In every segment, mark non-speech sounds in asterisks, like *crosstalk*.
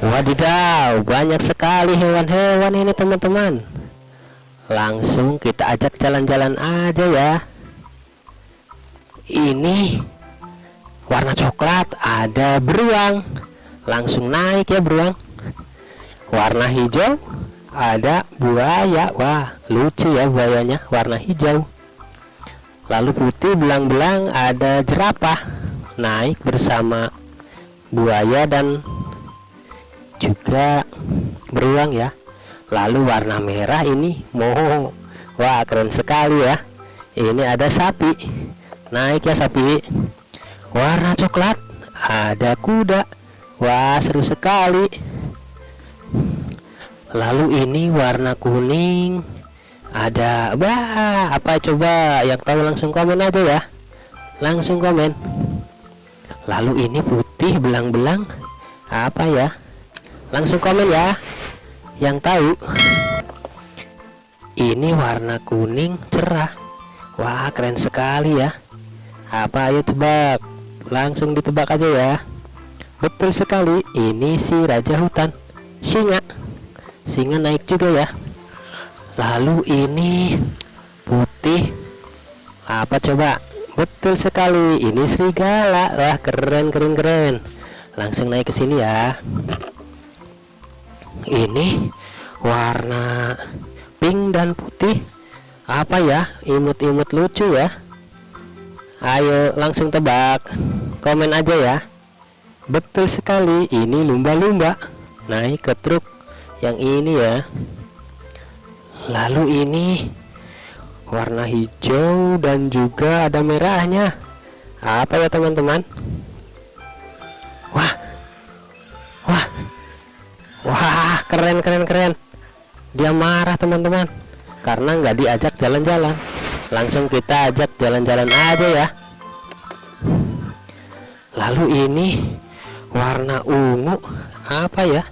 Wadidaw, banyak sekali hewan-hewan ini teman-teman. Langsung kita ajak jalan-jalan aja ya. Ini warna coklat, ada beruang. Langsung naik ya beruang. Warna hijau, ada buaya. Wah, lucu ya buayanya, warna hijau. Lalu putih belang-belang ada jerapah naik bersama buaya dan juga beruang ya. Lalu warna merah ini moho. Wah keren sekali ya. Ini ada sapi. Naik ya sapi. Warna coklat. Ada kuda. Wah seru sekali. Lalu ini warna kuning. Ada bah apa coba? Yang tahu langsung komen aja ya. Langsung komen. Lalu ini putih belang-belang. Apa ya langsung komen ya. Yang tahu ini warna kuning cerah. Wah keren sekali ya. Apa? Ayo tebak. Langsung ditebak aja ya. Betul sekali ini si raja hutan. Singa. Singa naik juga ya. Lalu ini putih. Apa coba? Betul sekali ini serigala. Wah keren keren keren. Langsung naik ke sini ya ini warna pink dan putih. Apa ya? Imut-imut lucu ya. Ayo langsung tebak. Komen aja ya. Betul sekali ini lumba-lumba. Naik ke truk yang ini ya. Lalu ini warna hijau dan juga ada merahnya. Apa ya teman-teman keren keren keren. Dia marah teman-teman. Karena nggak diajak jalan-jalan. Langsung kita ajak jalan-jalan aja ya. Lalu ini warna ungu apa ya?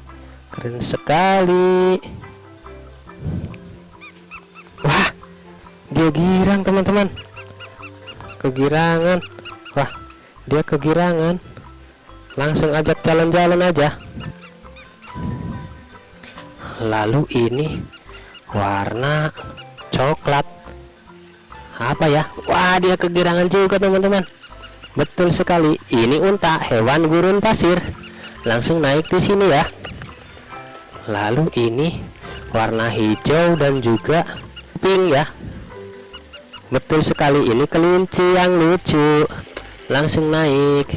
Keren sekali. Wah dia girang teman-teman. Kegirangan. Wah dia kegirangan. Langsung ajak jalan-jalan aja lalu ini warna coklat. Apa ya? Wah dia kegirangan juga teman-teman. Betul sekali. Ini unta hewan gurun pasir. Langsung naik di sini ya. Lalu ini warna hijau dan juga pink ya. Betul sekali. Ini kelinci yang lucu. Langsung naik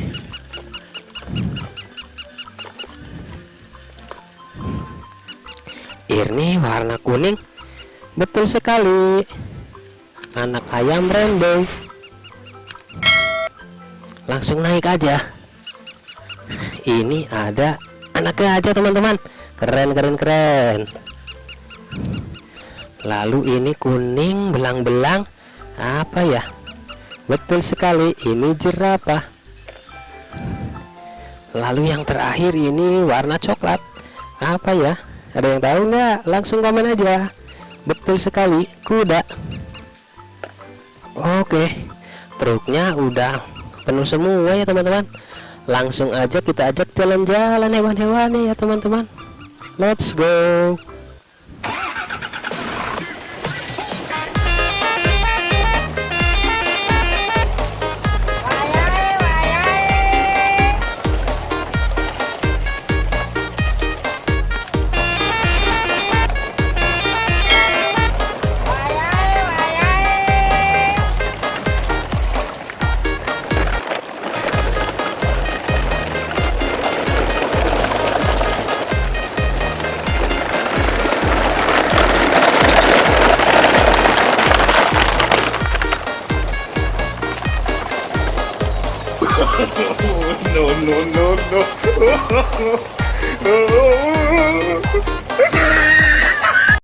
ini warna kuning. Betul sekali. Anak ayam rainbow langsung naik aja. Ini ada anaknya aja teman-teman. Keren keren keren. Lalu ini kuning belang-belang. Apa ya? Betul sekali ini jerapah. Lalu yang terakhir ini warna coklat. Apa ya ada yang tahu nggak? Langsung komen aja. Betul sekali kuda. Oke truknya udah penuh semua ya teman-teman. Langsung aja kita ajak jalan-jalan hewan-hewannya ya teman-teman. Let's go *laughs* no, no, no, no. *laughs*